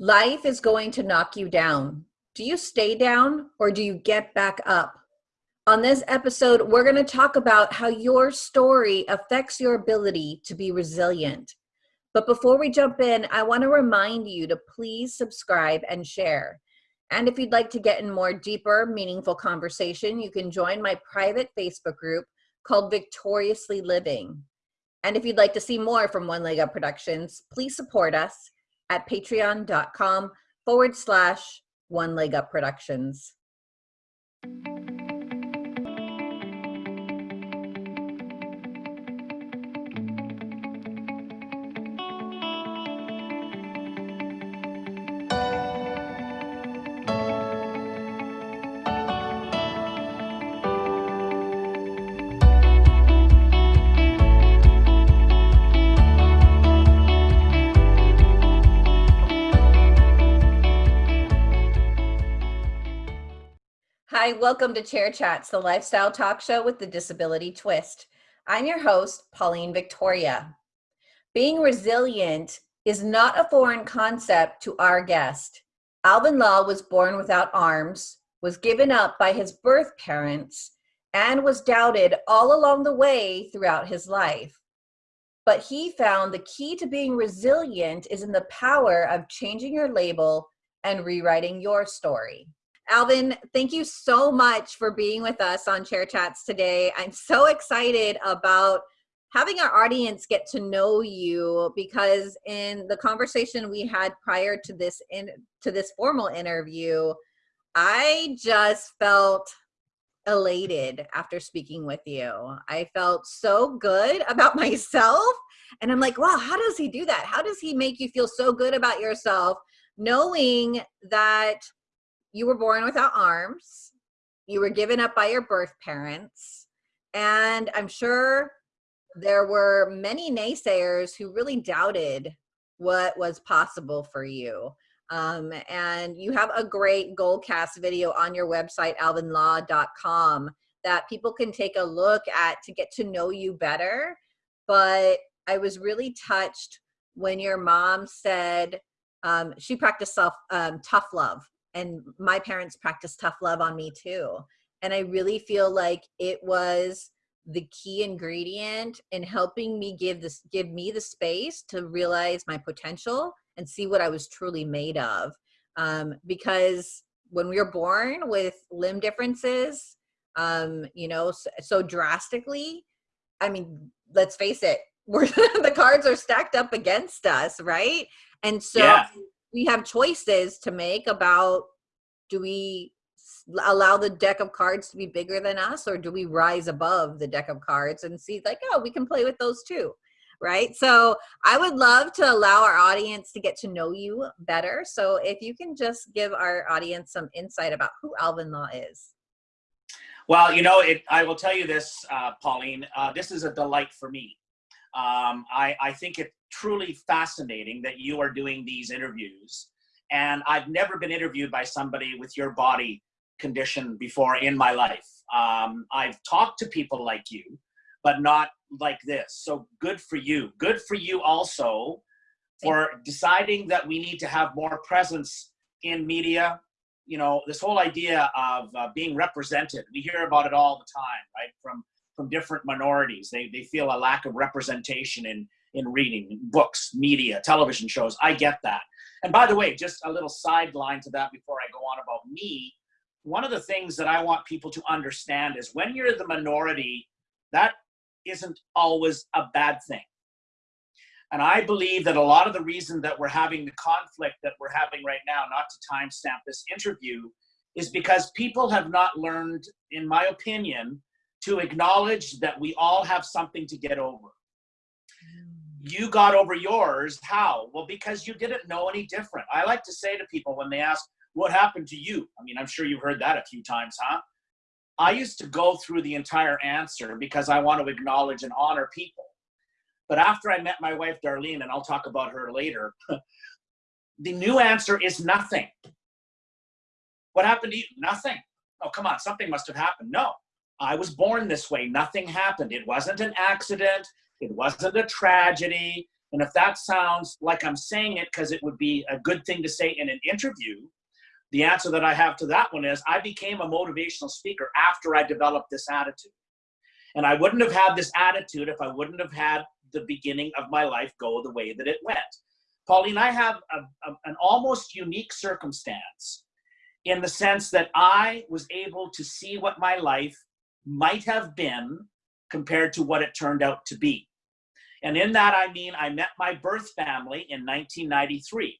Life is going to knock you down. Do you stay down or do you get back up? On this episode, we're going to talk about how your story affects your ability to be resilient. But before we jump in, I want to remind you to please subscribe and share. And if you'd like to get in more deeper, meaningful conversation, you can join my private Facebook group called Victoriously Living. And if you'd like to see more from One Leg Up Productions, please support us at patreon.com forward slash one leg up productions. Hi, welcome to Chair Chats, the lifestyle talk show with the disability twist. I'm your host, Pauline Victoria. Being resilient is not a foreign concept to our guest. Alvin Law was born without arms, was given up by his birth parents, and was doubted all along the way throughout his life. But he found the key to being resilient is in the power of changing your label and rewriting your story. Alvin, thank you so much for being with us on Chair Chats today. I'm so excited about having our audience get to know you because in the conversation we had prior to this in to this formal interview, I just felt elated after speaking with you. I felt so good about myself and I'm like, wow, how does he do that? How does he make you feel so good about yourself knowing that you were born without arms, you were given up by your birth parents, and I'm sure there were many naysayers who really doubted what was possible for you. Um, and you have a great Goalcast video on your website, alvinlaw.com, that people can take a look at to get to know you better. But I was really touched when your mom said um, she practiced self um, tough love and my parents practiced tough love on me too. And i really feel like it was the key ingredient in helping me give this give me the space to realize my potential and see what i was truly made of. Um, because when we were born with limb differences um, you know so, so drastically i mean let's face it we're the cards are stacked up against us right? And so yeah we have choices to make about do we allow the deck of cards to be bigger than us or do we rise above the deck of cards and see like oh we can play with those too right? So i would love to allow our audience to get to know you better. So if you can just give our audience some insight about who alvin law is. Well you know it i will tell you this uh, pauline uh, this is a delight for me. Um, I, I think it truly fascinating that you are doing these interviews. And I've never been interviewed by somebody with your body condition before in my life. Um, I've talked to people like you, but not like this. So good for you. Good for you also for deciding that we need to have more presence in media. You know, this whole idea of uh, being represented, we hear about it all the time, right? From from different minorities. They, they feel a lack of representation in, in reading, books, media, television shows. I get that. And by the way, just a little sideline to that before I go on about me, one of the things that I want people to understand is when you're the minority, that isn't always a bad thing. And I believe that a lot of the reason that we're having the conflict that we're having right now, not to timestamp this interview, is because people have not learned, in my opinion, to acknowledge that we all have something to get over. You got over yours. How? Well, because you didn't know any different. I like to say to people when they ask, What happened to you? I mean, I'm sure you've heard that a few times, huh? I used to go through the entire answer because I want to acknowledge and honor people. But after I met my wife, Darlene, and I'll talk about her later, the new answer is nothing. What happened to you? Nothing. Oh, come on, something must have happened. No, I was born this way. Nothing happened. It wasn't an accident. It wasn't a tragedy. And if that sounds like I'm saying it because it would be a good thing to say in an interview, the answer that I have to that one is I became a motivational speaker after I developed this attitude. And I wouldn't have had this attitude if I wouldn't have had the beginning of my life go the way that it went. Pauline, I have a, a, an almost unique circumstance in the sense that I was able to see what my life might have been compared to what it turned out to be. And in that, I mean, I met my birth family in 1993.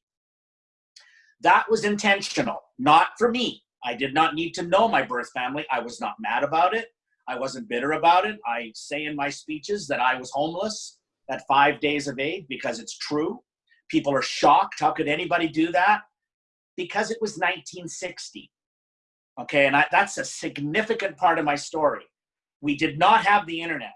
That was intentional, not for me. I did not need to know my birth family. I was not mad about it. I wasn't bitter about it. I say in my speeches that I was homeless at five days of age because it's true. People are shocked. How could anybody do that? Because it was 1960. Okay, and I, that's a significant part of my story. We did not have the internet.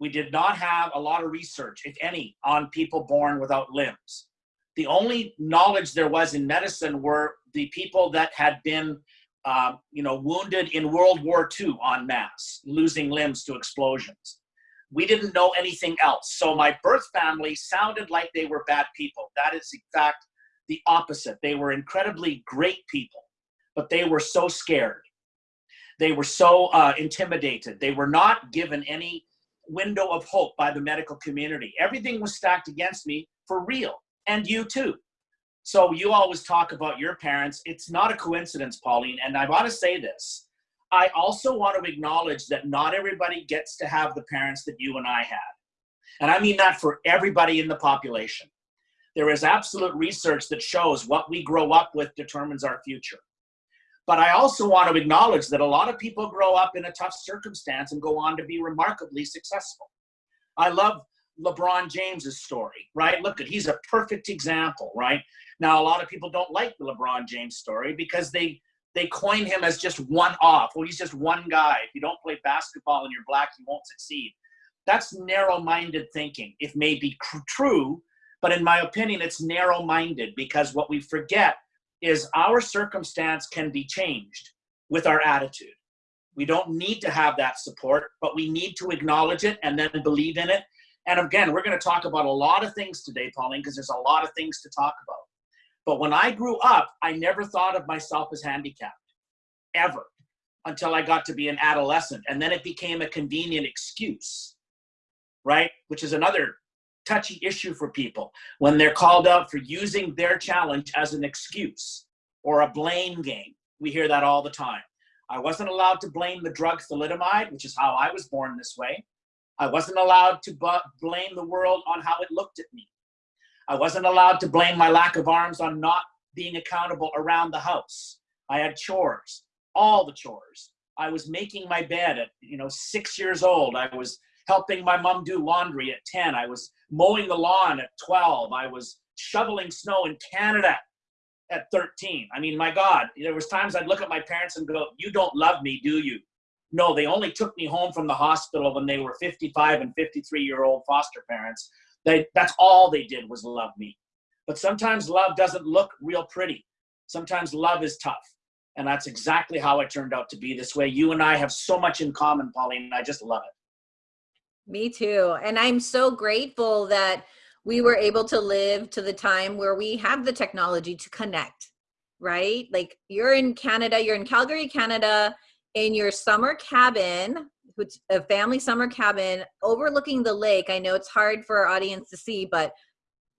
We did not have a lot of research, if any, on people born without limbs. The only knowledge there was in medicine were the people that had been, uh, you know, wounded in World War II en masse, losing limbs to explosions. We didn't know anything else. So my birth family sounded like they were bad people. That is, in fact, the opposite. They were incredibly great people, but they were so scared. They were so uh, intimidated. They were not given any window of hope by the medical community. Everything was stacked against me for real, and you too. So you always talk about your parents. It's not a coincidence, Pauline, and I want to say this. I also want to acknowledge that not everybody gets to have the parents that you and I had. And I mean that for everybody in the population. There is absolute research that shows what we grow up with determines our future. But I also want to acknowledge that a lot of people grow up in a tough circumstance and go on to be remarkably successful. I love LeBron James's story, right? Look at he's a perfect example, right? Now a lot of people don't like the LeBron James story because they they coin him as just one off. Well, he's just one guy. If you don't play basketball and you're black, you won't succeed. That's narrow-minded thinking. It may be true, but in my opinion, it's narrow-minded because what we forget is our circumstance can be changed with our attitude. We don't need to have that support, but we need to acknowledge it and then believe in it. And again, we're going to talk about a lot of things today, Pauline, because there's a lot of things to talk about. But when I grew up, I never thought of myself as handicapped, ever, until I got to be an adolescent. And then it became a convenient excuse, right? Which is another touchy issue for people when they're called out for using their challenge as an excuse or a blame game. We hear that all the time. I wasn't allowed to blame the drug thalidomide, which is how I was born this way. I wasn't allowed to blame the world on how it looked at me. I wasn't allowed to blame my lack of arms on not being accountable around the house. I had chores, all the chores. I was making my bed at, you know, six years old. I was helping my mom do laundry at 10. I was mowing the lawn at 12. I was shoveling snow in Canada at 13. I mean, my God, there was times I'd look at my parents and go, you don't love me, do you? No, they only took me home from the hospital when they were 55 and 53 year old foster parents. They, that's all they did was love me. But sometimes love doesn't look real pretty. Sometimes love is tough. And that's exactly how I turned out to be this way. You and I have so much in common, Pauline. I just love it. Me too. And I'm so grateful that we were able to live to the time where we have the technology to connect, right? Like you're in Canada, you're in Calgary, Canada, in your summer cabin, which a family summer cabin overlooking the lake. I know it's hard for our audience to see, but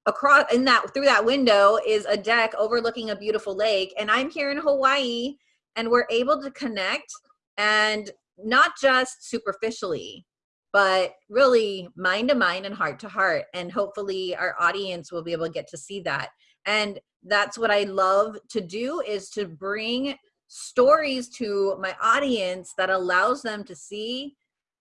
across in that through that window is a deck overlooking a beautiful lake. And I'm here in Hawaii and we're able to connect and not just superficially, but really mind to mind and heart to heart. And hopefully our audience will be able to get to see that. And that's what I love to do is to bring stories to my audience that allows them to see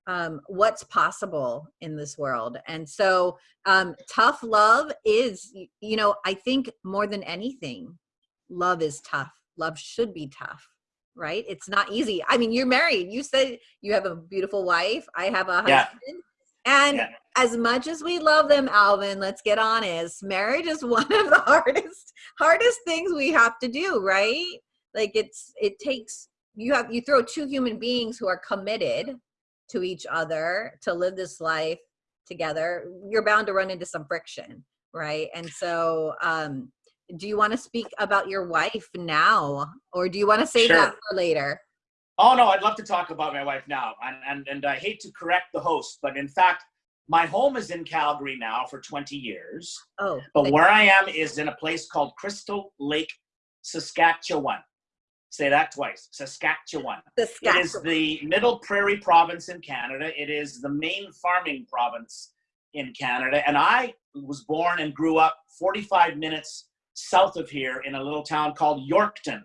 um, what's possible in this world. And so um, tough love is, you know, I think more than anything, love is tough. Love should be tough right? It's not easy. I mean, you're married. You said you have a beautiful wife. I have a husband. Yeah. And yeah. as much as we love them, Alvin, let's get honest. Marriage is one of the hardest hardest things we have to do, right? Like it's it takes you have you throw two human beings who are committed to each other to live this life together, you're bound to run into some friction, right? And so, um, do you want to speak about your wife now, or do you want to save Sure. that for later? Oh no, I'd love to talk about my wife now, and and and I hate to correct the host, but in fact, my home is in Calgary now for 20 years, Oh, but where I am is in a place called Crystal Lake, Saskatchewan. Say that twice, Saskatchewan. the It is the Middle Prairie province in Canada. It is the main farming province in Canada, and I was born and grew up 45 minutes south of here in a little town called Yorkton,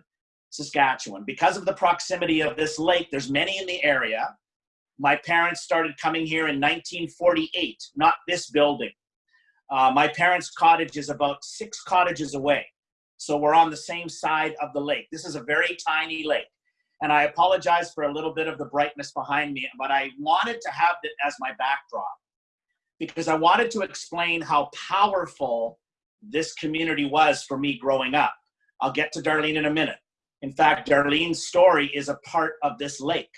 Saskatchewan. Because of the proximity of this lake, there's many in the area. My parents started coming here in 1948, not this building. Uh, my parents' cottage is about six cottages away. So we're on the same side of the lake. This is a very tiny lake. And I apologize for a little bit of the brightness behind me, but I wanted to have it as my backdrop because I wanted to explain how powerful this community was for me growing up. I'll get to Darlene in a minute. In fact, Darlene's story is a part of this lake.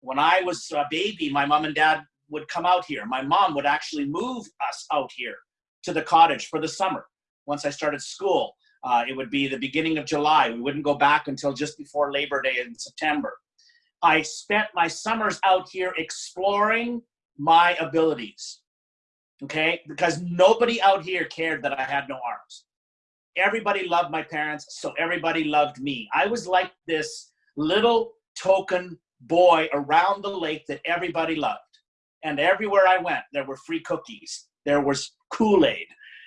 When I was a baby, my mom and dad would come out here. My mom would actually move us out here to the cottage for the summer. Once I started school, uh, it would be the beginning of July. We wouldn't go back until just before Labor Day in September. I spent my summers out here exploring my abilities. Okay, because nobody out here cared that I had no arms. Everybody loved my parents, so everybody loved me. I was like this little token boy around the lake that everybody loved. And everywhere I went, there were free cookies, there was Kool Aid,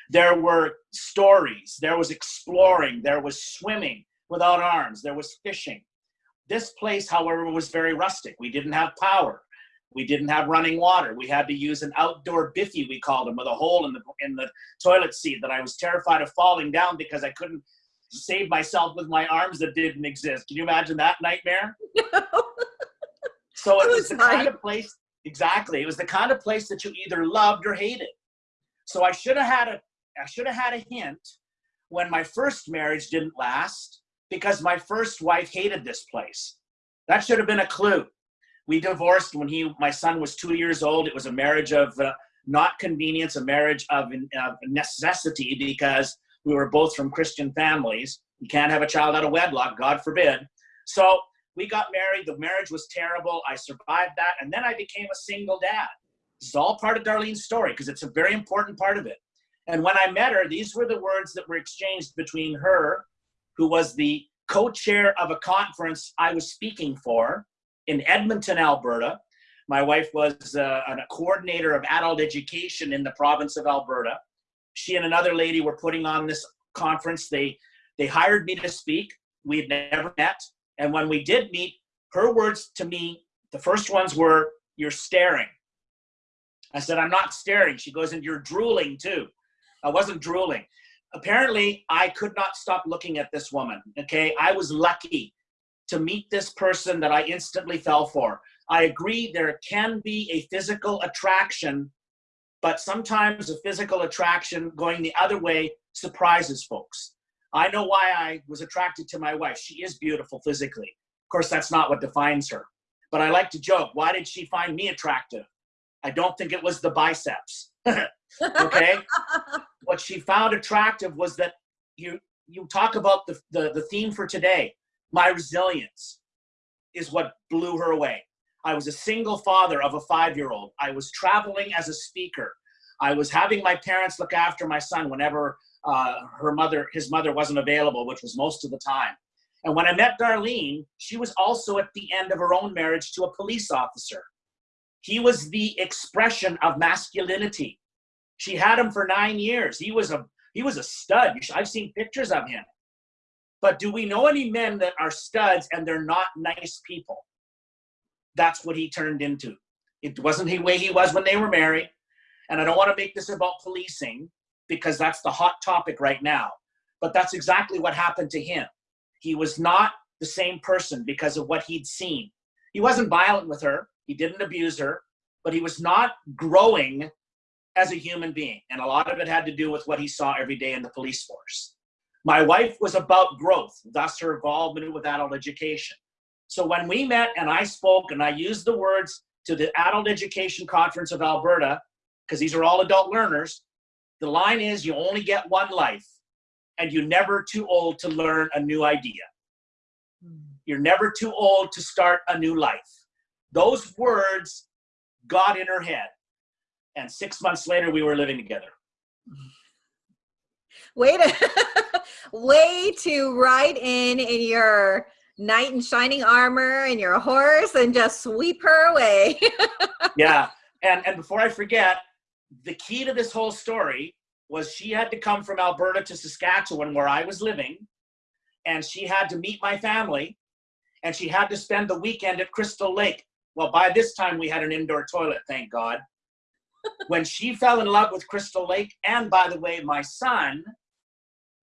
there were stories, there was exploring, there was swimming without arms, there was fishing. This place, however, was very rustic. We didn't have power. We didn't have running water. We had to use an outdoor biffy, we called them, with a hole in the in the toilet seat that I was terrified of falling down because I couldn't save myself with my arms that didn't exist. Can you imagine that nightmare? No. So it It was was the kind of place, exactly. It was the kind of place that you either loved or hated. So I should have had a, I should have had a hint when my first marriage didn't last because my first wife hated this place. That should have been a clue. We divorced when he, my son was two years old. It was a marriage of uh, not convenience, a marriage of, necessity because we were both from Christian families. You can't have a child out of wedlock, God forbid. So we got married. The marriage was terrible. I survived that. And then I became a single dad. This is all part of Darlene's story because it's a very important part of it. And when I met her, these were the words that were exchanged between her, who was the co chair of a conference I was speaking for in Edmonton, Alberta. My wife was uh, a coordinator of adult education in the province of Alberta. She and another lady were putting on this conference. They, they hired me to speak. We had never met. And when we did meet, her words to me, the first ones were, You're staring. I said, I'm not staring. She goes, And you're drooling too. I wasn't drooling. Apparently, I could not stop looking at this woman. Okay. I was lucky to meet this person that I instantly fell for. I agree there can be a physical attraction, but sometimes a physical attraction going the other way surprises folks. I know why I was attracted to my wife. She is beautiful physically. Of course, that's not what defines her. But I like to joke. Why did she find me attractive? I don't think it was the biceps. okay? what she found attractive was that you you talk about the, the, the theme for today. My resilience is what blew her away. I was a single father of a five-year-old. I was traveling as a speaker. I was having my parents look after my son whenever uh, her mother, his mother wasn't available, which was most of the time. And when I met Darlene, she was also at the end of her own marriage to a police officer. He was the expression of masculinity. She had him for nine years. He was a he was a stud. I've seen pictures of him. But do we know any men that are studs and they're not nice people? That's what he turned into. It wasn't the way he was when they were married. And I don't want to make this about policing because that's the hot topic right now. But that's exactly what happened to him. He was not the same person because of what he'd seen. He wasn't violent with her, he didn't abuse her, but he was not growing as a human being. And a lot of it had to do with what he saw every day in the police force. My wife was about growth, thus her involvement with adult education. So when we met and I spoke and I used the words to the Adult Education Conference of Alberta, because these are all adult learners. The line is you only get one life and you're never too old to learn a new idea. Hmm. You're never too old to start a new life. Those words got in her head. And six months later, we were living together. Way to, way to ride in in your knight in shining armor and your horse and just sweep her away. yeah. And, and before I forget, the key to this whole story was she had to come from Alberta to Saskatchewan where I was living and she had to meet my family and she had to spend the weekend at Crystal Lake. Well, by this time we had an indoor toilet, thank God. when she fell in love with Crystal Lake, and by the way, my son,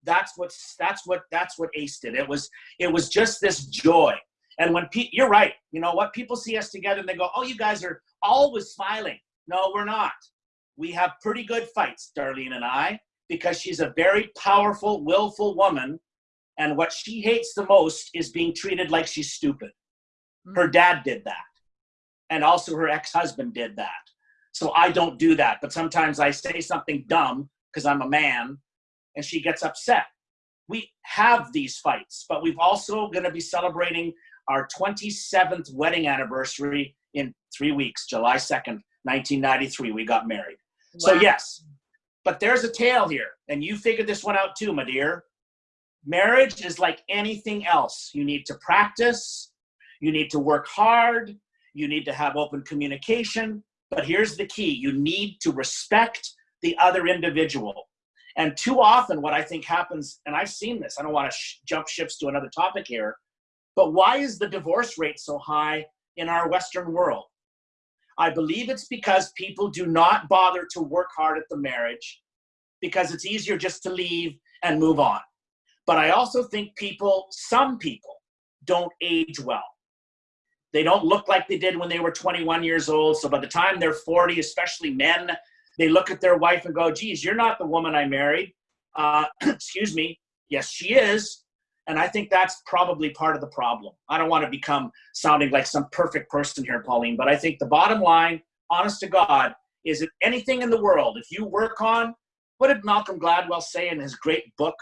that's what that's what that's what Ace did. It was it was just this joy. And when pe- you're right, you know what people see us together and they go, "Oh, you guys are always smiling." No, we're not. We have pretty good fights, Darlene and I, because she's a very powerful, willful woman, and what she hates the most is being treated like she's stupid. Hmm. Her dad did that, and also her ex-husband did that. So I don't do that, but sometimes I say something dumb because I'm a man and she gets upset. We have these fights, but we've also going to be celebrating our 27th wedding anniversary in three weeks, July 2nd, 1993. We got married. Wow. So, yes, but there's a tale here, and you figured this one out too, my dear. Marriage is like anything else. You need to practice, you need to work hard, you need to have open communication. But here's the key you need to respect the other individual. And too often, what I think happens, and I've seen this, I don't want to sh jump ships to another topic here, but why is the divorce rate so high in our Western world? I believe it's because people do not bother to work hard at the marriage because it's easier just to leave and move on. But I also think people, some people, don't age well. They don't look like they did when they were 21 years old. So by the time they're 40, especially men, they look at their wife and go, geez, you're not the woman I married. Uh, excuse me. Yes, she is. And I think that's probably part of the problem. I don't want to become sounding like some perfect person here, Pauline, but I think the bottom line, honest to God, is that anything in the world, if you work on, what did Malcolm Gladwell say in his great book,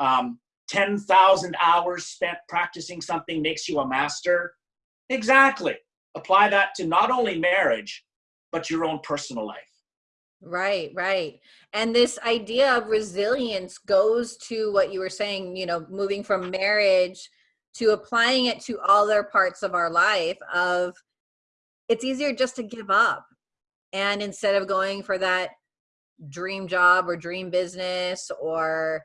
um, 10,000 hours spent practicing something makes you a master? Exactly. Apply that to not only marriage, but your own personal life. Right, right. And this idea of resilience goes to what you were saying, you know, moving from marriage to applying it to other parts of our life of it's easier just to give up. And instead of going for that dream job or dream business or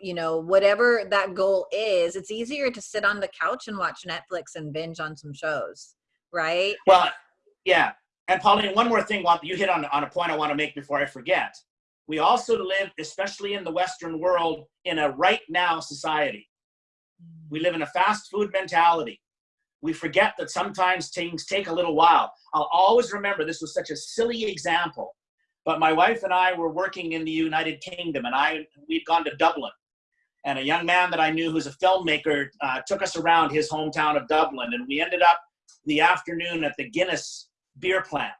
you know whatever that goal is it's easier to sit on the couch and watch netflix and binge on some shows right well yeah and Pauline, one more thing you hit on, on a point I want to make before I forget. We also live, especially in the Western world, in a right now society. We live in a fast food mentality. We forget that sometimes things take a little while. I'll always remember this was such a silly example, but my wife and I were working in the United Kingdom and I we'd gone to Dublin. And a young man that I knew who's a filmmaker uh, took us around his hometown of Dublin and we ended up the afternoon at the Guinness beer plant.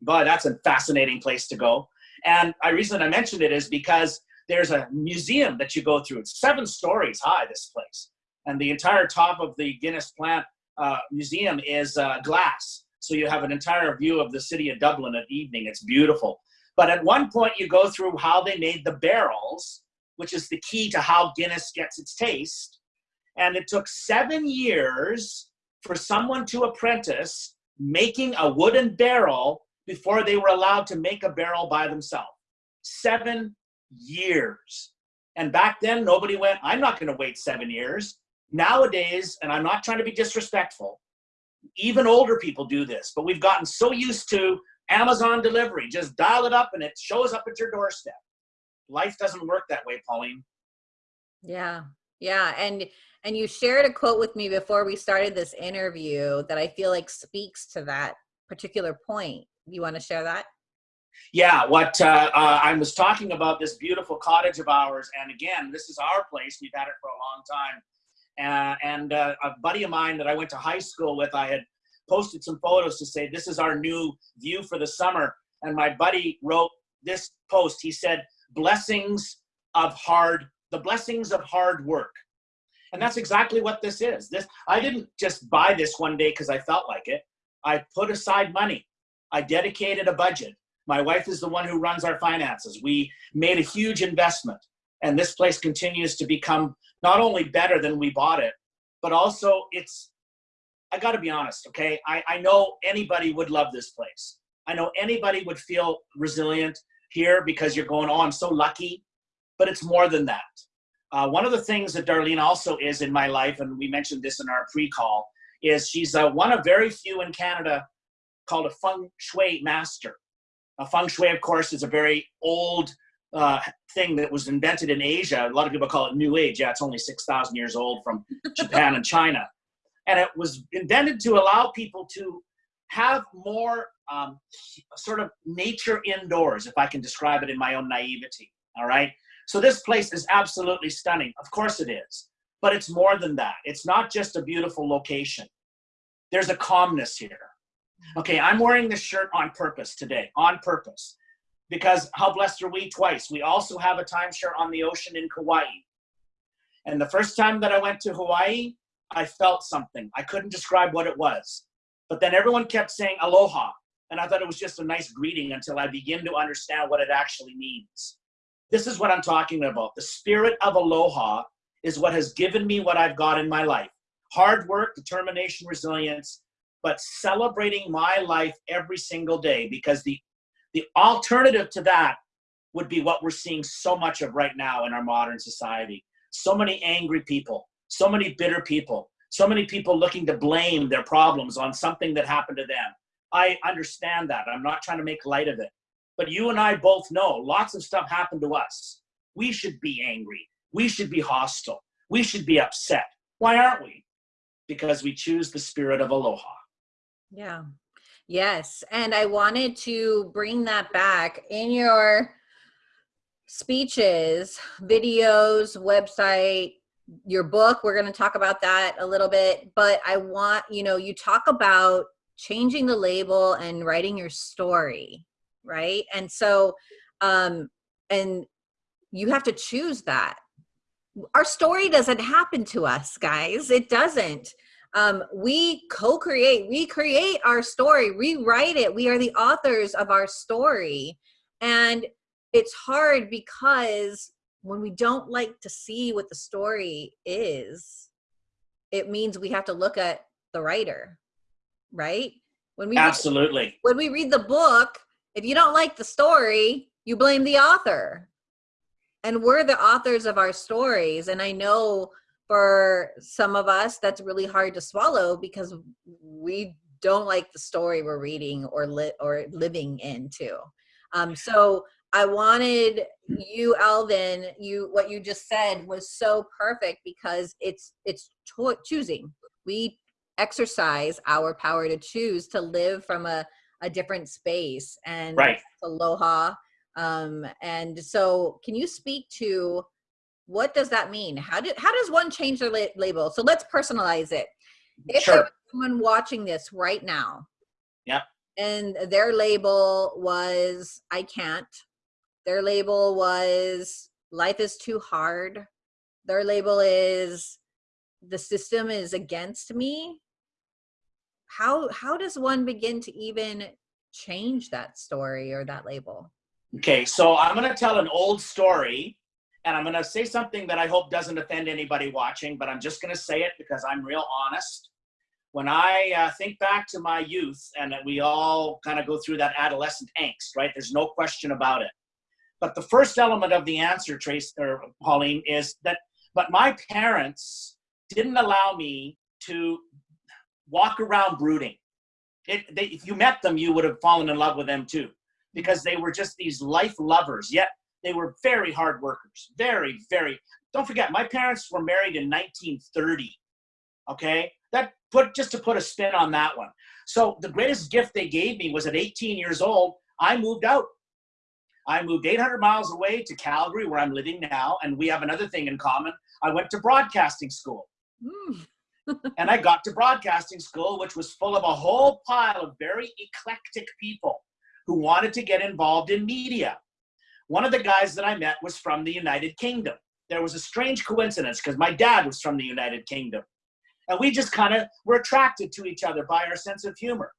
But that's a fascinating place to go. And the reason I mentioned it is because there's a museum that you go through. It's seven stories high, this place. And the entire top of the Guinness plant uh, museum is uh, glass. So you have an entire view of the city of Dublin at evening. It's beautiful. But at one point you go through how they made the barrels, which is the key to how Guinness gets its taste. And it took seven years for someone to apprentice making a wooden barrel before they were allowed to make a barrel by themselves. Seven years. And back then, nobody went, I'm not going to wait seven years. Nowadays, and I'm not trying to be disrespectful, even older people do this, but we've gotten so used to Amazon delivery. Just dial it up and it shows up at your doorstep. Life doesn't work that way, Pauline. Yeah. Yeah. And and you shared a quote with me before we started this interview that I feel like speaks to that particular point. You want to share that? Yeah, what uh, uh, I was talking about this beautiful cottage of ours, and again, this is our place. We've had it for a long time. Uh, and uh, a buddy of mine that I went to high school with, I had posted some photos to say, this is our new view for the summer. and my buddy wrote this post. He said, blessings of hard, the blessings of hard work. And that's exactly what this is. This I didn't just buy this one day because I felt like it. I put aside money. I dedicated a budget. My wife is the one who runs our finances. We made a huge investment. And this place continues to become not only better than we bought it, but also it's, I gotta be honest, okay? I, I know anybody would love this place. I know anybody would feel resilient here because you're going, oh, I'm so lucky. But it's more than that. Uh, one of the things that Darlene also is in my life, and we mentioned this in our pre-call, is she's uh, one of very few in Canada called a feng shui master. A feng shui, of course, is a very old uh, thing that was invented in Asia. A lot of people call it New Age. Yeah, it's only 6,000 years old from Japan and China. And it was invented to allow people to have more um, sort of nature indoors, if I can describe it in my own naivety. All right. So this place is absolutely stunning. Of course it is. But it's more than that. It's not just a beautiful location. There's a calmness here. Okay, I'm wearing this shirt on purpose today, on purpose. Because how blessed are we twice? We also have a timeshare on the ocean in Kauai. And the first time that I went to Hawaii, I felt something. I couldn't describe what it was. But then everyone kept saying aloha. And I thought it was just a nice greeting until I begin to understand what it actually means. This is what I'm talking about. The spirit of aloha is what has given me what I've got in my life. Hard work, determination, resilience, but celebrating my life every single day because the, the alternative to that would be what we're seeing so much of right now in our modern society. So many angry people, so many bitter people, so many people looking to blame their problems on something that happened to them. I understand that. I'm not trying to make light of it. But you and I both know lots of stuff happened to us. We should be angry. We should be hostile. We should be upset. Why aren't we? Because we choose the spirit of aloha. Yeah. Yes. And I wanted to bring that back in your speeches, videos, website, your book. We're going to talk about that a little bit. But I want, you know, you talk about changing the label and writing your story, right? And so, um, and you have to choose that. Our story doesn't happen to us, guys. It doesn't um, we co-create we create our story rewrite it we are the authors of our story and it's hard because when we don't like to see what the story is it means we have to look at the writer right when we absolutely read, when we read the book if you don't like the story you blame the author. And we're the authors of our stories. And i know for some of us that's really hard to swallow because we don't like the story we're reading or lit or living into um, so i wanted you alvin you what you just said was so perfect because it's it's choosing. We exercise our power to choose to live from a, a different space and right aloha um, and so can you speak to what does that mean? How did how does one change their la label? So let's personalize it. If sure. someone watching this right now, yeah, and their label was I can't. Their label was life is too hard. Their label is the system is against me. How how does one begin to even change that story or that label? Okay, so I'm going to tell an old story and I'm going to say something that I hope doesn't offend anybody watching, but I'm just going to say it because I'm real honest. When I uh, think back to my youth, and that we all kind of go through that adolescent angst, right? There's no question about it. But the first element of the answer, Trace or Pauline, is that, but my parents didn't allow me to walk around brooding. It, they, if you met them, you would have fallen in love with them too, because they were just these life lovers. Yet they were very hard workers, very, very. Don't forget, my parents were married in 1930. Okay, that put just to put a spin on that one. So the greatest gift they gave me was at 18 years old, I moved out. I moved 800 miles away to Calgary, where I'm living now, and we have another thing in common. I went to broadcasting school. Mm. and I got to broadcasting school, which was full of a whole pile of very eclectic people who wanted to get involved in media. One of the guys that I met was from the United Kingdom. There was a strange coincidence because my dad was from the United Kingdom. And we just kind of were attracted to each other by our sense of humor.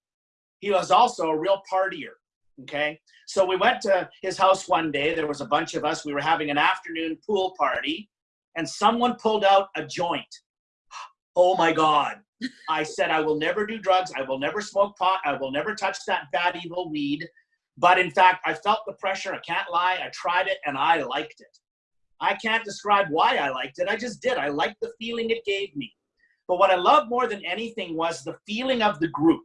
He was also a real partier. Okay. So we went to his house one day. There was a bunch of us. We were having an afternoon pool party, and someone pulled out a joint. Oh my God. I said, I will never do drugs. I will never smoke pot. I will never touch that bad, evil weed. But in fact, I felt the pressure. I can't lie. I tried it and I liked it. I can't describe why I liked it. I just did. I liked the feeling it gave me. But what I loved more than anything was the feeling of the group.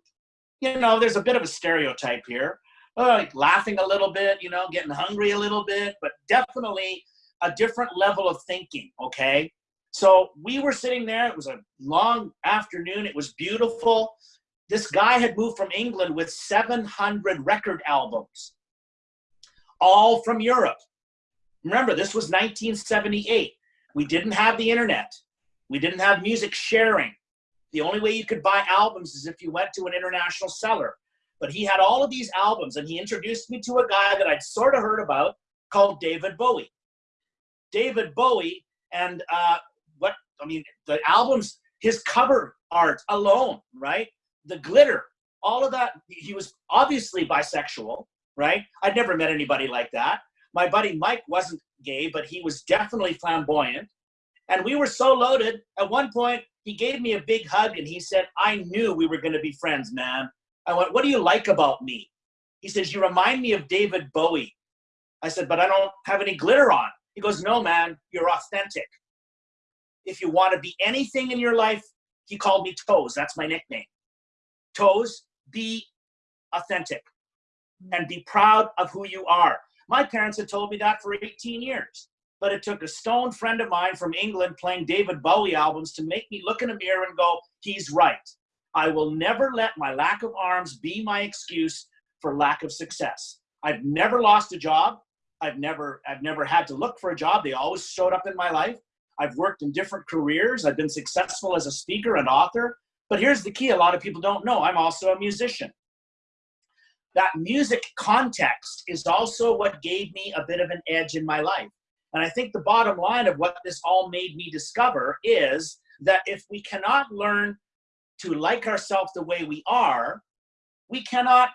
You know, there's a bit of a stereotype here, uh, like laughing a little bit, you know, getting hungry a little bit, but definitely a different level of thinking, okay? So we were sitting there. It was a long afternoon. It was beautiful. This guy had moved from England with 700 record albums, all from Europe. Remember, this was 1978. We didn't have the internet. We didn't have music sharing. The only way you could buy albums is if you went to an international seller. But he had all of these albums, and he introduced me to a guy that I'd sort of heard about called David Bowie. David Bowie and uh, I mean, the albums, his cover art alone, right? The glitter, all of that. He was obviously bisexual, right? I'd never met anybody like that. My buddy Mike wasn't gay, but he was definitely flamboyant. And we were so loaded. At one point, he gave me a big hug and he said, I knew we were going to be friends, man. I went, What do you like about me? He says, You remind me of David Bowie. I said, But I don't have any glitter on. He goes, No, man, you're authentic if you want to be anything in your life, he called me Toes. That's my nickname. Toes, be authentic and be proud of who you are. My parents had told me that for 18 years, but it took a stone friend of mine from England playing David Bowie albums to make me look in a mirror and go, he's right. I will never let my lack of arms be my excuse for lack of success. I've never lost a job. I've never, I've never had to look for a job. They always showed up in my life. I've worked in different careers. I've been successful as a speaker and author. But here's the key a lot of people don't know I'm also a musician. That music context is also what gave me a bit of an edge in my life. And I think the bottom line of what this all made me discover is that if we cannot learn to like ourselves the way we are, we cannot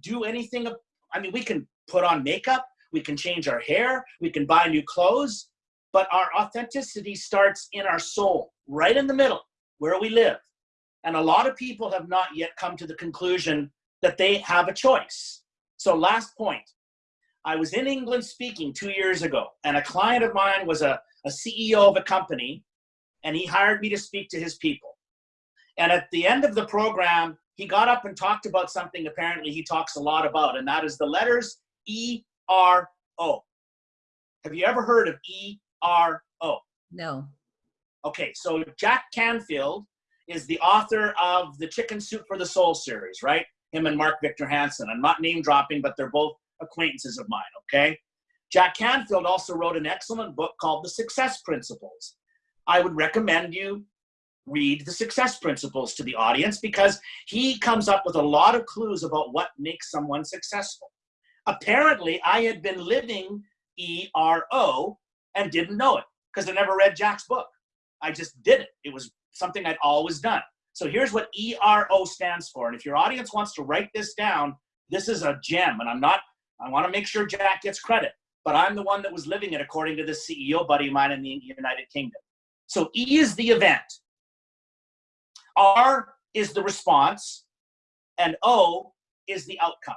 do anything. I mean, we can put on makeup, we can change our hair, we can buy new clothes, but our authenticity starts in our soul, right in the middle, where we live. And a lot of people have not yet come to the conclusion that they have a choice. So, last point I was in England speaking two years ago, and a client of mine was a, a CEO of a company, and he hired me to speak to his people. And at the end of the program, he got up and talked about something apparently he talks a lot about, and that is the letters E R O. Have you ever heard of E R O. No. Okay, so Jack Canfield is the author of the Chicken Soup for the Soul series, right? Him and Mark Victor Hansen. I'm not name dropping, but they're both acquaintances of mine, okay? Jack Canfield also wrote an excellent book called The Success Principles. I would recommend you read The Success Principles to the audience because he comes up with a lot of clues about what makes someone successful. Apparently, I had been living ERO and didn't know it because I never read Jack's book. I just did it. It was something I'd always done. So here's what ERO stands for. And if your audience wants to write this down, this is a gem. And I'm not, I want to make sure Jack gets credit, but I'm the one that was living it according to this CEO buddy of mine in the United Kingdom. So E is the event, R is the response, and O is the outcome.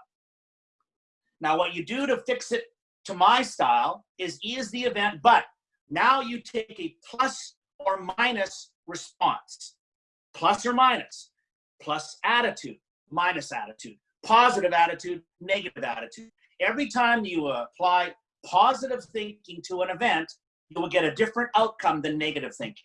Now, what you do to fix it to my style is E is the event, but now you take a plus or minus response. Plus or minus, plus attitude, minus attitude, positive attitude, negative attitude. Every time you apply positive thinking to an event, you will get a different outcome than negative thinking.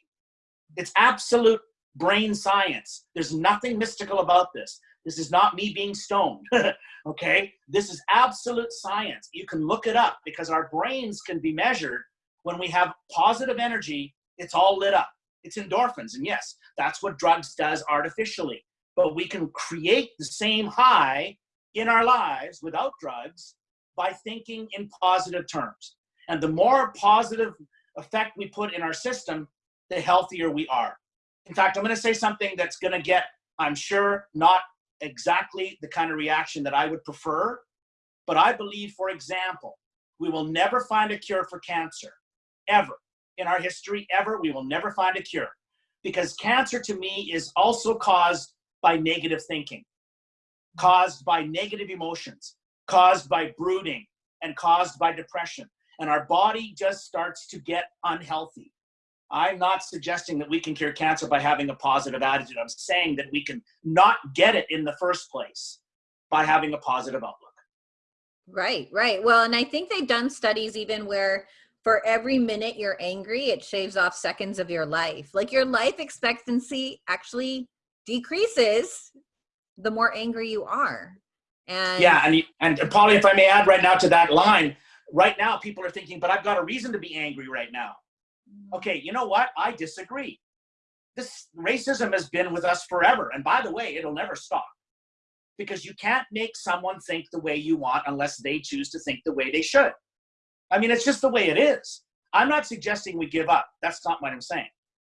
It's absolute brain science. There's nothing mystical about this. This is not me being stoned. okay? This is absolute science. You can look it up because our brains can be measured when we have positive energy, it's all lit up. It's endorphins. And yes, that's what drugs does artificially. But we can create the same high in our lives without drugs by thinking in positive terms. And the more positive effect we put in our system, the healthier we are. In fact, I'm going to say something that's going to get, I'm sure, not exactly the kind of reaction that I would prefer. But I believe, for example, we will never find a cure for cancer, ever. In our history, ever, we will never find a cure. Because cancer to me is also caused by negative thinking, caused by negative emotions, caused by brooding, and caused by depression. And our body just starts to get unhealthy. I'm not suggesting that we can cure cancer by having a positive attitude. I'm saying that we can not get it in the first place by having a positive outlook. Right, right. Well, and I think they've done studies even where for every minute you're angry, it shaves off seconds of your life. Like your life expectancy actually decreases the more angry you are. And yeah, and and Polly, if I may add right now to that line, right now people are thinking, but I've got a reason to be angry right now. Okay, you know what? I disagree. This racism has been with us forever. And by the way, it'll never stop. Because you can't make someone think the way you want unless they choose to think the way they should. I mean, it's just the way it is. I'm not suggesting we give up. That's not what I'm saying.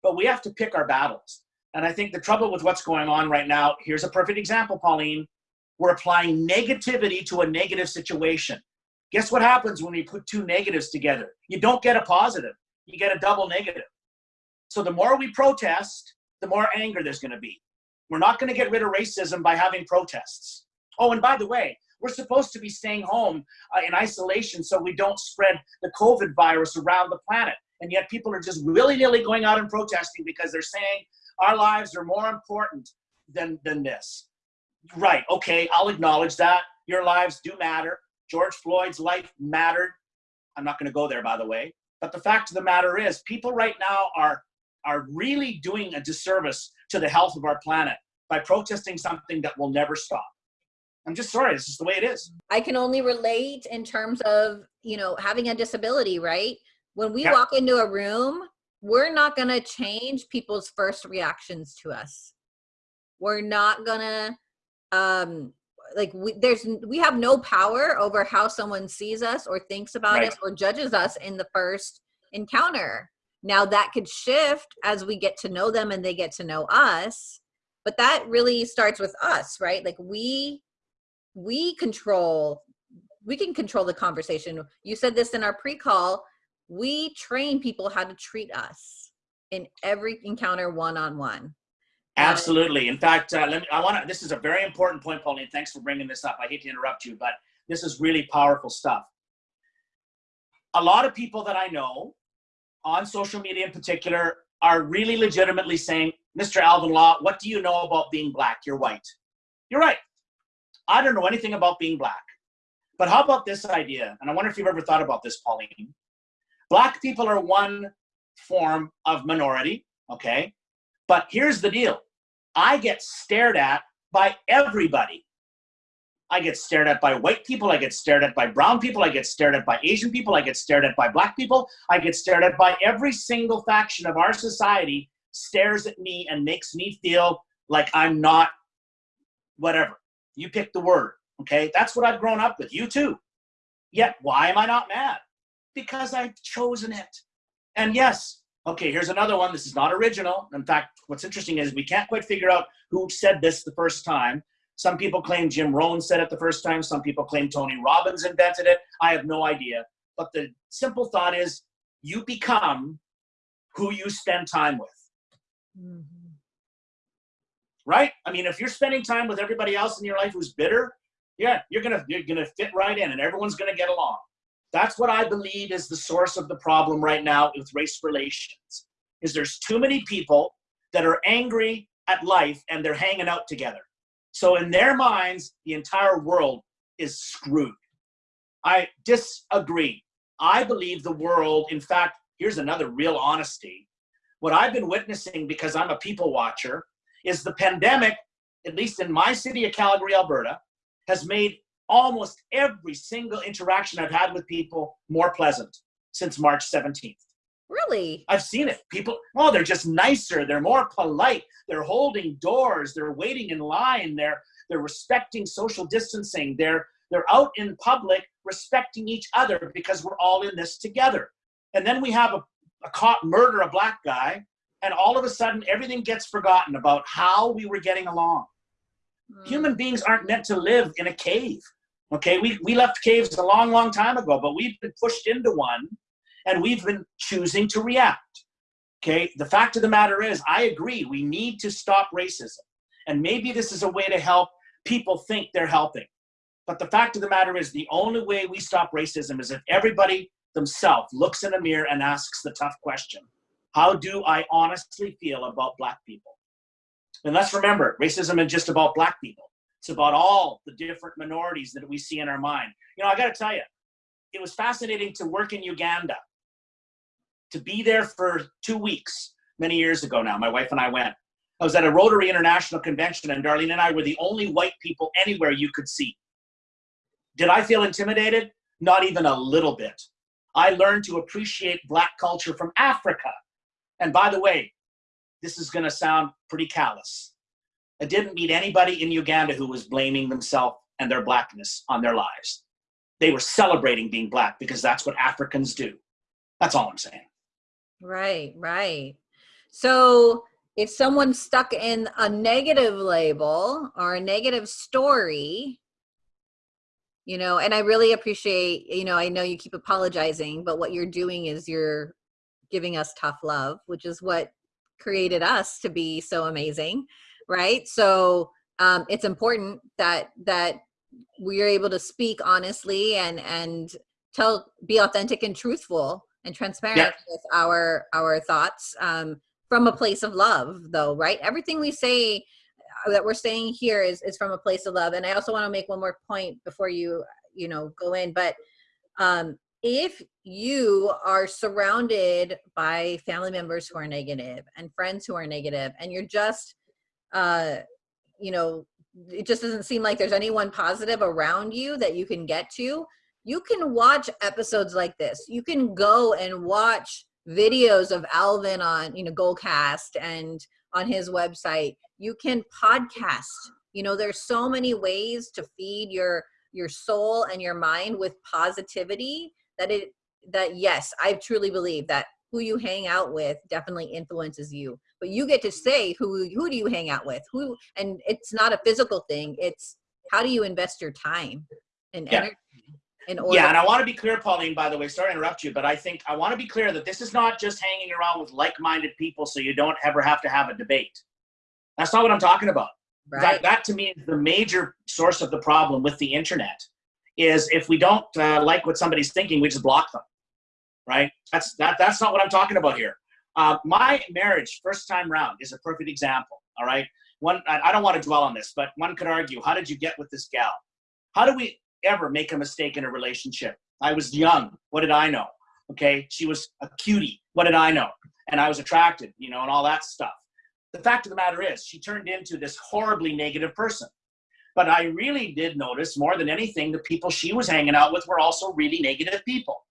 But we have to pick our battles. And I think the trouble with what's going on right now, here's a perfect example, Pauline. We're applying negativity to a negative situation. Guess what happens when we put two negatives together? You don't get a positive you get a double negative. So the more we protest, the more anger there's going to be. We're not going to get rid of racism by having protests. Oh, and by the way, we're supposed to be staying home uh, in isolation so we don't spread the COVID virus around the planet. And yet people are just willy-nilly going out and protesting because they're saying our lives are more important than, than this. Right, okay, I'll acknowledge that. Your lives do matter. George Floyd's life mattered. I'm not going to go there, by the way. But the fact of the matter is, people right now are, are really doing a disservice to the health of our planet by protesting something that will never stop. I'm just sorry, this is the way it is. I can only relate in terms of, you know, having a disability, right? When we walk into a room, we're not going to change people's first reactions to us. We're not going to um like we, there's we have no power over how someone sees us or thinks about right. us or judges us in the first encounter now that could shift as we get to know them and they get to know us but that really starts with us right like we we control we can control the conversation you said this in our pre-call we train people how to treat us in every encounter one-on-one -on -one. Absolutely. In fact, uh, let me, I want to, this is a very important point, Pauline. Thanks for bringing this up. I hate to interrupt you, but this is really powerful stuff. A lot of people that I know on social media in particular are really legitimately saying, Mr. Alvin Law, what do you know about being black? You're white. You're right. I don't know anything about being black. But how about this idea? And I wonder if you've ever thought about this, Pauline. Black people are one form of minority, okay? But here's the deal. I get stared at by everybody. I get stared at by white people. I get stared at by brown people. I get stared at by Asian people. I get stared at by black people. I get stared at by every single faction of our society stares at me and makes me feel like I'm not whatever. You pick the word, okay? That's what I've grown up with. You too. Yet, why am I not mad? Because I've chosen it. And yes, Okay, here's another one. This is not original. In fact, what's interesting is we can't quite figure out who said this the first time. Some people claim Jim Rohn said it the first time. Some people claim Tony Robbins invented it. I have no idea. But the simple thought is you become who you spend time with. Mm -hmm. Right? I mean, if you're spending time with everybody else in your life who's bitter, yeah, you're gonna you're gonna fit right in and everyone's gonna get along. That's what I believe is the source of the problem right now with race relations, is there's too many people that are angry at life and they're hanging out together. So in their minds, the entire world is screwed. I disagree. I believe the world, in fact, here's another real honesty. What I've been witnessing because I'm a people watcher is the pandemic, at least in my city of Calgary, Alberta, has made almost every single interaction I've had with people more pleasant since March 17th. Really? I've seen it. People, oh, they're just nicer. They're more polite. They're holding doors. They're waiting in line. They're they're respecting social distancing. They're they're out in public respecting each other because we're all in this together. And then we have a, a cop murder a black guy, and all of a sudden everything gets forgotten about how we were getting along. Mm. Human beings aren't meant to live in a cave. Okay, we, we left caves a long, long time ago, but we've been pushed into one and we've been choosing to react. Okay, the fact of the matter is, I agree, we need to stop racism. And maybe this is a way to help people think they're helping. But the fact of the matter is, the only way we stop racism is if everybody themselves looks in a mirror and asks the tough question How do I honestly feel about Black people? And let's remember, racism isn't just about Black people, it's about all the different minorities that we see in our mind. You know, I got to tell you, it was fascinating to work in Uganda, to be there for two weeks many years ago now. My wife and I went. I was at a Rotary International Convention, and Darlene and I were the only white people anywhere you could see. Did I feel intimidated? Not even a little bit. I learned to appreciate Black culture from Africa. And by the way, this is going to sound pretty callous. I didn't meet anybody in Uganda who was blaming themselves and their blackness on their lives. They were celebrating being black because that's what Africans do. That's all I'm saying. Right, right. So if someone's stuck in a negative label or a negative story, you know and i really appreciate you know i know you keep apologizing but what you're doing is you're giving us tough love which is what created us to be so amazing right? So um, it's important that that we're able to speak honestly and and tell be authentic and truthful and transparent yeah. with our our thoughts um, from a place of love though right? Everything we say that we're saying here is is from a place of love. And i also want to make one more point before you you know go in but um if you are surrounded by family members who are negative and friends who are negative and you're just uh you know it just doesn't seem like there's anyone positive around you that you can get to. You can watch episodes like this. You can go and watch videos of alvin on you know goalcast and on his website. You can podcast. You know there's so many ways to feed your your soul and your mind with positivity that it that yes i truly believe that who you hang out with definitely influences you but you get to say who who do you hang out with who and it's not a physical thing it's how do you invest your time and yeah. energy in order yeah and i want to be clear pauline by the way sorry to interrupt you but i think i want to be clear that this is not just hanging around with like-minded people so you don't ever have to have a debate that's not what I'm talking about. Right. That, that to me is the major source of the problem with the internet is if we don't uh, like what somebody's thinking, we just block them, right? That's, that, that's not what I'm talking about here. Uh, my marriage, first time round, is a perfect example, all right? One, I don't want to dwell on this, but one could argue, how did you get with this gal? How do we ever make a mistake in a relationship? I was young. What did I know? Okay, she was a cutie. What did I know? And I was attracted, you know, and all that stuff. The fact of the matter is, she turned into this horribly negative person. But I really did notice more than anything, the people she was hanging out with were also really negative people.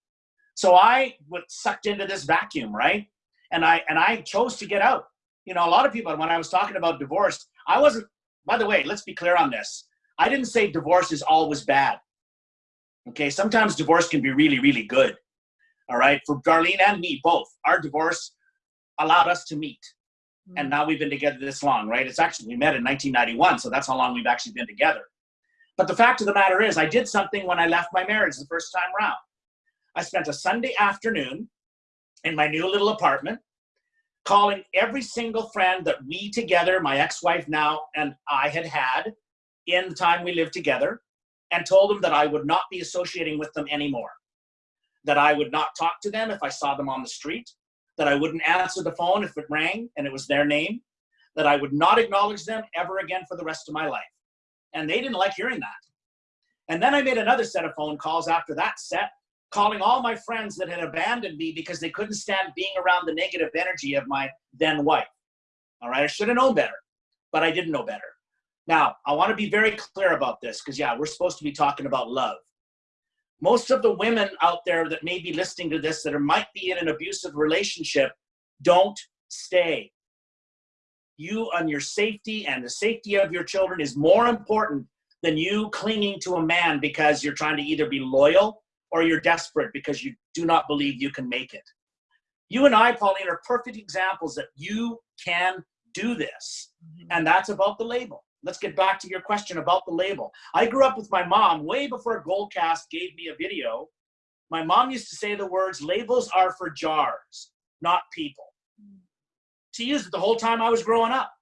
So I was sucked into this vacuum, right? And I and I chose to get out. You know, a lot of people, when I was talking about divorce, I wasn't, by the way, let's be clear on this. I didn't say divorce is always bad. Okay, sometimes divorce can be really, really good. All right, for Darlene and me both, our divorce allowed us to meet hmm. and now we've been together this long, right? It's actually, we met in 1991, so that's how long we've actually been together. But the fact of the matter is, I did something when I left my marriage the first time around. I spent a Sunday afternoon in my new little apartment calling every single friend that we together, my ex-wife now and I had had in the time we lived together and told them that I would not be associating with them anymore. That I would not talk to them if I saw them on the street, that I wouldn't answer the phone if it rang and it was their name, that I would not acknowledge them ever again for the rest of my life. And they didn't like hearing that. And then I made another set of phone calls after that set, calling all my friends that had abandoned me because they couldn't stand being around the negative energy of my then wife. All right, I should have known better, but I didn't know better. Now, I want to be very clear about this because, yeah, we're supposed to be talking about love. most of the women out there that may be listening to this that are, might be in an abusive relationship don't stay. You and your safety and the safety of your children is more important than you clinging to a man because you're trying to either be loyal or you're desperate because you do not believe you can make it. You and I, Pauline, are perfect examples that you can do this. Mm-hmm. And that's about the label. Let's get back to your question about the label. I grew up with my mom way before Goalcast gave me a video. My mom used to say the words, labels are for jars, not people. She used it the whole time I was growing up.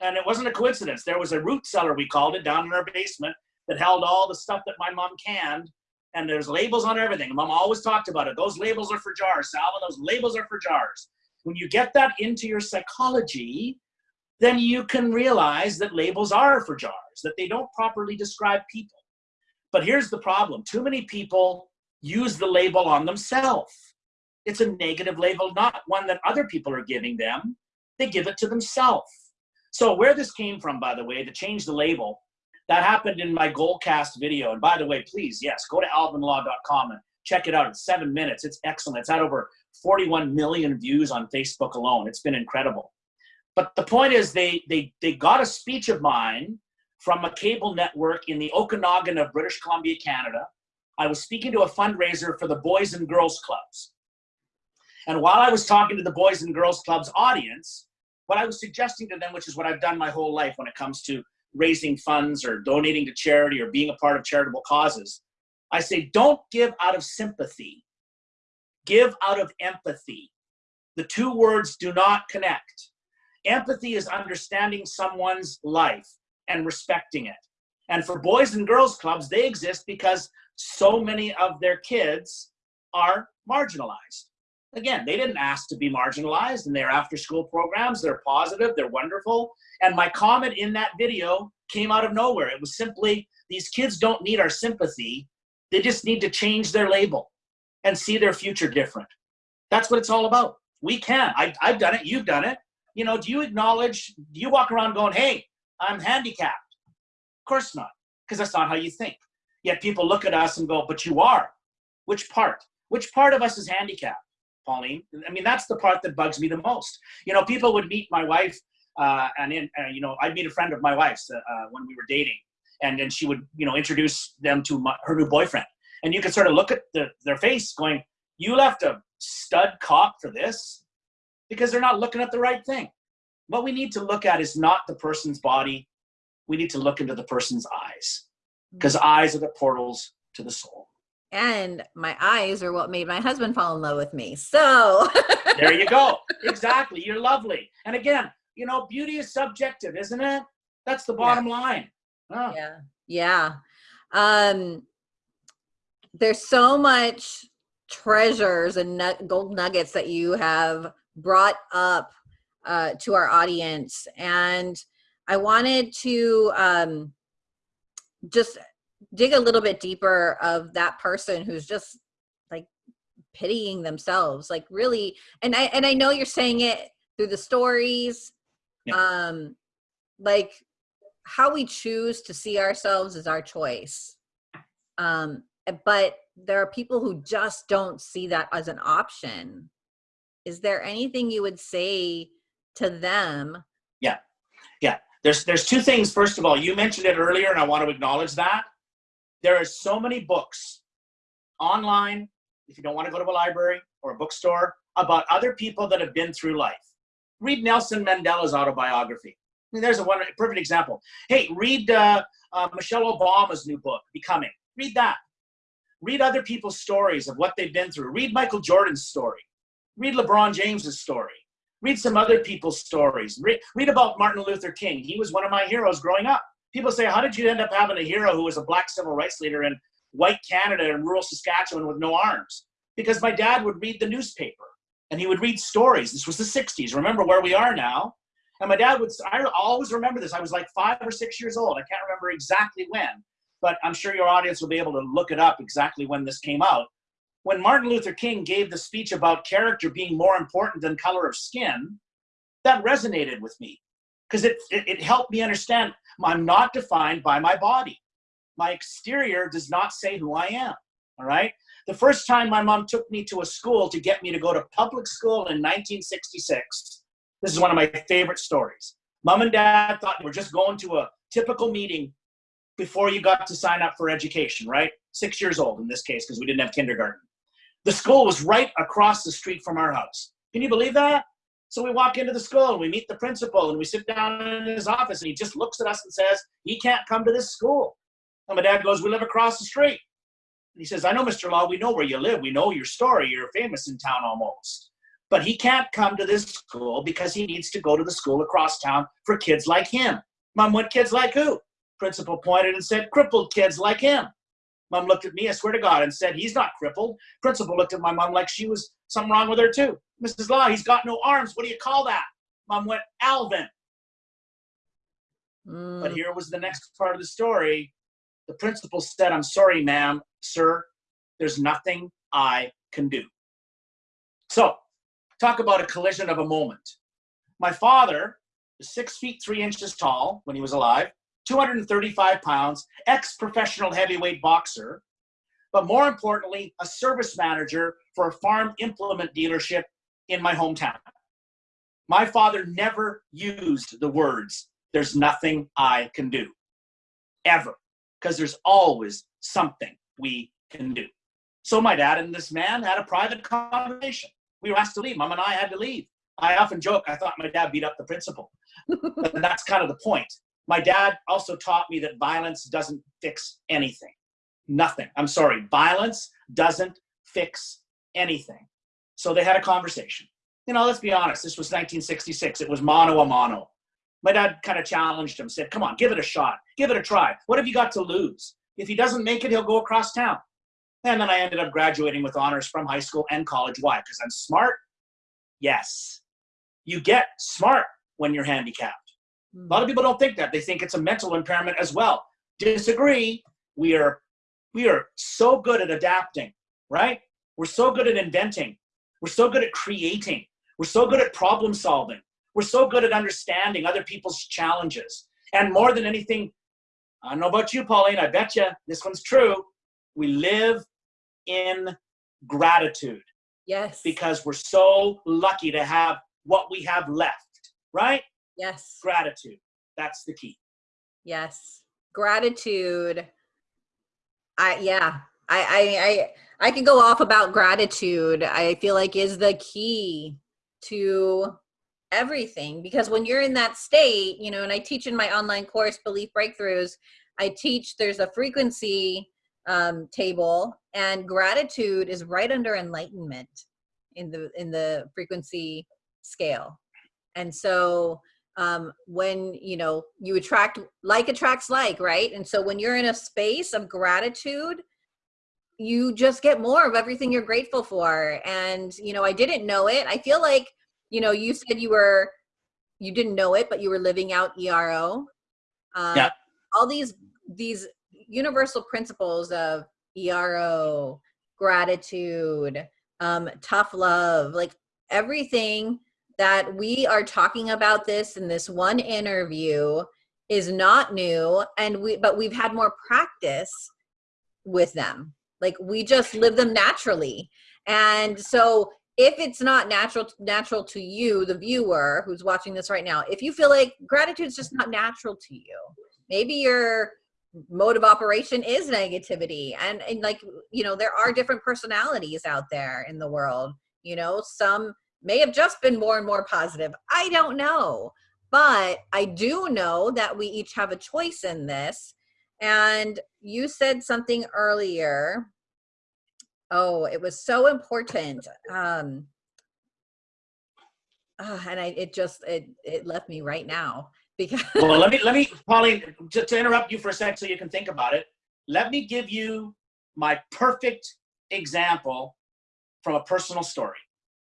And it wasn't a coincidence. There was a root cellar, we called it, down in our basement that held all the stuff that my mom canned. And there's labels on everything. Mom always talked about it. Those labels are for jars. Salva, those labels are for jars. When you get that into your psychology, then you can realize that labels are for jars, that they don't properly describe people. But here's the problem. Too many people use the label on themselves. It's a negative label, not one that other people are giving them. They give it to themselves. So where this came from, by the way, to change the label, that happened in my Goalcast video. And by the way, please, yes, go to alvinlaw.com and check it out. It's seven minutes. It's excellent. It's had over 41 million views on Facebook alone. It's been incredible. But the point is, they, they, they got a speech of mine from a cable network in the Okanagan of British Columbia, Canada. I was speaking to a fundraiser for the Boys and Girls Clubs. And while I was talking to the Boys and Girls Clubs audience, what I was suggesting to them, which is what I've done my whole life when it comes to raising funds or donating to charity or being a part of charitable causes, I say, don't give out of sympathy, give out of empathy. The two words do not connect. Empathy is understanding someone's life and respecting it. And for boys and girls clubs, they exist because so many of their kids are marginalized. Again, they didn't ask to be marginalized in their after school programs. They're positive, they're wonderful. And my comment in that video came out of nowhere. It was simply these kids don't need our sympathy, they just need to change their label and see their future different. That's what it's all about. We can. I, I've done it, you've done it you know, do you acknowledge, do you walk around going, hey, I'm handicapped? Of course not, because that's not how you think. Yet people look at us and go, but you are. Which part? Which part of us is handicapped, Pauline? I mean, that's the part that bugs me the most. You know, people would meet my wife, uh, and in, uh, you know, I'd meet a friend of my wife's uh, uh, when we were dating, and then she would, you know, introduce them to my, her new boyfriend, and you could sort of look at the, their face, going, "You left a stud cop for this? because they're not looking at the right thing. What we need to look at is not the person's body. We need to look into the person's eyes because eyes are the portals to the soul. And my eyes are what made my husband fall in love with me. So there you go. Exactly. You're lovely. And again, you know, beauty is subjective, isn't it? That's the bottom yeah. line. Oh. Yeah. Yeah. Um, there's so much treasures and gold nuggets that you have brought up uh, to our audience. And I wanted to um, just dig a little bit deeper of that person who's just like pitying themselves, like really. And I and I know you're saying it through the stories, yeah. um, like how we choose to see ourselves is our choice. Um, but there are people who just don't see that as an option is there anything you would say to them yeah yeah there's there's two things first of all you mentioned it earlier and i want to acknowledge that there are so many books online if you don't want to go to a library or a bookstore about other people that have been through life read nelson mandela's autobiography I mean, there's a one perfect example hey read uh, uh, michelle obama's new book becoming read that read other people's stories of what they've been through read michael jordan's story read LeBron James's story. Read some other people's stories. Read, read about Martin Luther King. He was one of my heroes growing up. People say, how did you end up having a hero who was a black civil rights leader in white Canada and rural Saskatchewan with no arms? Because my dad would read the newspaper and he would read stories. This was the 60s. Remember where we are now. And my dad would, I always remember this. I was like five or six years old. I can't remember exactly when, but I'm sure your audience will be able to look it up exactly when this came out when Martin Luther King gave the speech about character being more important than color of skin, that resonated with me because it, it, it, helped me understand I'm not defined by my body. My exterior does not say who I am. All right. The first time my mom took me to a school to get me to go to public school in 1966, this is one of my favorite stories. Mom and dad thought we're just going to a typical meeting before you got to sign up for education, right? Six years old in this case, because we didn't have kindergarten. The school was right across the street from our house. Can you believe that? So we walk into the school and we meet the principal and we sit down in his office and he just looks at us and says, he can't come to this school. And my dad goes, we live across the street. And he says, I know, Mr. Law, we know where you live. We know your story. You're famous in town almost. But he can't come to this school because he needs to go to the school across town for kids like him. Mom, what kids like who? Principal pointed and said, crippled kids like him. Mom looked at me, I swear to God, and said, he's not crippled. Principal looked at my mom like she was something wrong with her too. Mrs. Law, he's got no arms. What do you call that? Mom went, Alvin. Mm. But here was the next part of the story. The principal said, I'm sorry, ma'am, sir, there's nothing I can do. So, talk about a collision of a moment. My father was six feet three inches tall when he was alive, 235 pounds, ex professional heavyweight boxer, but more importantly, a service manager for a farm implement dealership in my hometown. My father never used the words, there's nothing I can do, ever, because there's always something we can do. So my dad and this man had a private conversation. We were asked to leave. Mom and I had to leave. I often joke, I thought my dad beat up the principal. but that's kind of the point. My dad also taught me that violence doesn't fix anything. Nothing. I'm sorry. Violence doesn't fix anything. So they had a conversation. You know, let's be honest. This was 1966. It was mano a mano. My dad kind of challenged him, said, come on, give it a shot. Give it a try. What have you got to lose? If he doesn't make it, he'll go across town. And then I ended up graduating with honors from high school and college. Why? Because I'm smart? Yes. You get smart when you're handicapped. A lot of people don't think that. They think it's a mental impairment as well. Disagree. We are we are so good at adapting, right? We're so good at inventing. We're so good at creating. We're so good at problem solving. We're so good at understanding other people's challenges. And more than anything, I don't know about you, Pauline, I bet you this one's true. We live in gratitude Yes. because we're so lucky to have what we have left, right? Yes. Gratitude. That's the key. Yes. Gratitude. I yeah. I I I I can go off about gratitude. I feel like is the key to everything because when you're in that state, you know, and I teach in my online course Belief Breakthroughs, I teach there's a frequency um, table and gratitude is right under enlightenment in the in the frequency scale. And so um, when you know you attract like attracts like right? And so when you're in a space of gratitude you just get more of everything you're grateful for. And you know i didn't know it. I feel like you know you said you were you didn't know it but you were living out ero um, Yeah. all these these universal principles of ero gratitude um tough love like everything that we are talking about this in this one interview is not new and we but we've had more practice with them. Like we just live them naturally. And so if it's not natural natural to you the viewer who's watching this right now if you feel like gratitude is just not natural to you maybe your mode of operation is negativity. And, and like you know there are different personalities out there in the world you know? Some may have just been more and more positive. I don't know. But I do know that we each have a choice in this. And you said something earlier. Oh, it was so important. Um, ah, and I, it just, it, it left me right now because Well, let me, let me, Pauline, to, to interrupt you for a sec so you can think about it. Let me give you my perfect example from a personal story.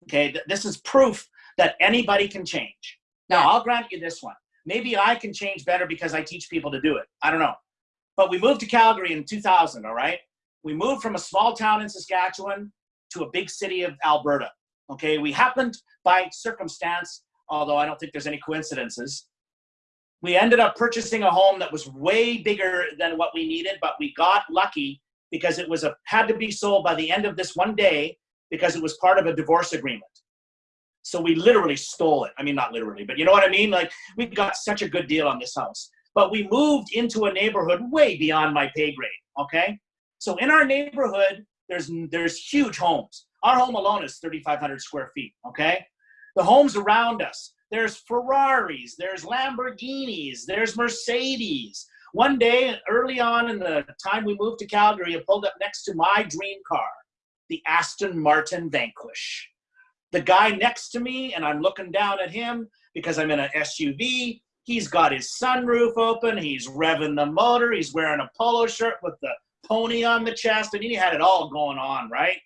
Okay, Th- this is proof that anybody can change. Now, I'll grant you this one. Maybe I can change better because I teach people to do it. I don't know. But we moved to Calgary in 2000, all right? We moved from a small town in Saskatchewan to a big city of Alberta. Okay, we happened by circumstance, although I don't think there's any coincidences. We ended up purchasing a home that was way bigger than what we needed, but we got lucky because it was a had to be sold by the end of this one day because it was part of a divorce agreement. So we literally stole it. I mean, not literally, but you know what I mean? Like we got such a good deal on this house. But we moved into a neighborhood way beyond my pay grade. Okay. So in our neighborhood, there's there's huge homes. Our home alone is 3,500 square feet. Okay. The homes around us, there's Ferraris, there's Lamborghinis, there's Mercedes. One day, early on in the time we moved to Calgary, I pulled up next to my dream car, the Aston Martin Vanquish. The guy next to me, and I'm looking down at him because I'm in an SUV. He's got his sunroof open. He's revving the motor. He's wearing a polo shirt with the pony on the chest, and he had it all going on, right?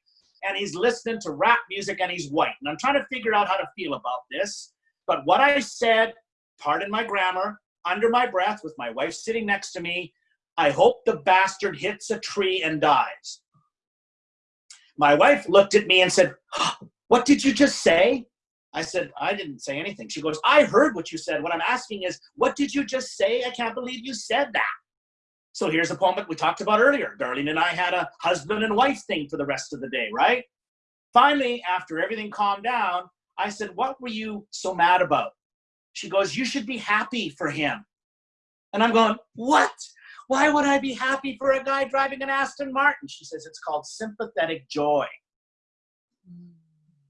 And he's listening to rap music, and he's white. And I'm trying to figure out how to feel about this. But what I said, pardon my grammar, under my breath with my wife sitting next to me, I hope the bastard hits a tree and dies. My wife looked at me and said, What did you just say? I said, I didn't say anything. She goes, I heard what you said. What I'm asking is, what did you just say? I can't believe you said that. So here's a poem that we talked about earlier. Darlene and I had a husband and wife thing for the rest of the day, right? Finally, after everything calmed down, I said, What were you so mad about? She goes, You should be happy for him. And I'm going, What? Why would I be happy for a guy driving an Aston Martin? She says, It's called sympathetic joy.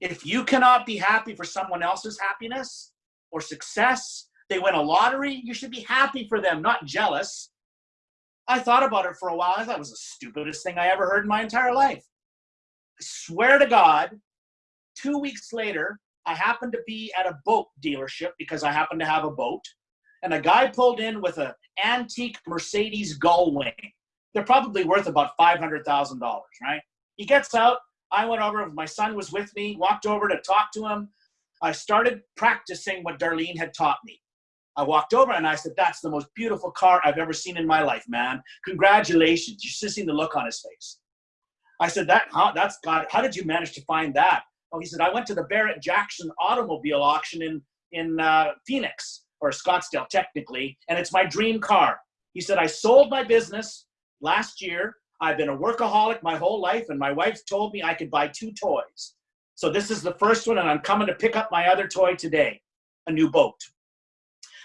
If you cannot be happy for someone else's happiness or success, they win a lottery, you should be happy for them, not jealous. I thought about it for a while. I thought it was the stupidest thing I ever heard in my entire life. I swear to God, two weeks later, I happened to be at a boat dealership because I happen to have a boat, and a guy pulled in with an antique Mercedes Gullwing. They're probably worth about five hundred thousand dollars, right? He gets out. I went over. My son was with me. Walked over to talk to him. I started practicing what Darlene had taught me. I walked over and I said, "That's the most beautiful car I've ever seen in my life, man. Congratulations!" You should have seen the look on his face. I said, "That, huh? That's God. How did you manage to find that?" Oh, he said, I went to the Barrett Jackson automobile auction in, in uh, Phoenix, or Scottsdale technically, and it's my dream car. He said, I sold my business last year. I've been a workaholic my whole life, and my wife told me I could buy two toys. So this is the first one, and I'm coming to pick up my other toy today, a new boat.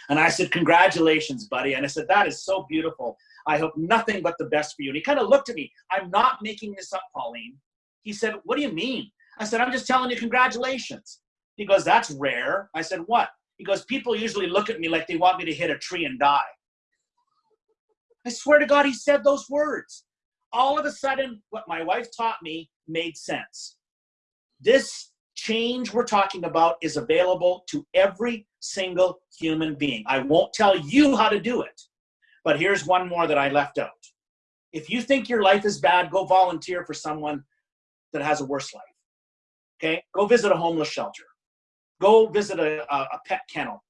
And I said, congratulations, buddy. And I said, that is so beautiful. I hope nothing but the best for you. And he kind of looked at me. I'm not making this up, Pauline. He said, what do you mean? I said, I'm just telling you, congratulations. He goes, that's rare. I said, what? He goes, people usually look at me like they want me to hit a tree and die. I swear to God, he said those words. All of a sudden, what my wife taught me made sense. This change we're talking about is available to every single human being. I won't tell you how to do it, but here's one more that I left out. If you think your life is bad, go volunteer for someone that has a worse life. Okay, go visit a homeless shelter. Go visit a, a, a pet kennel.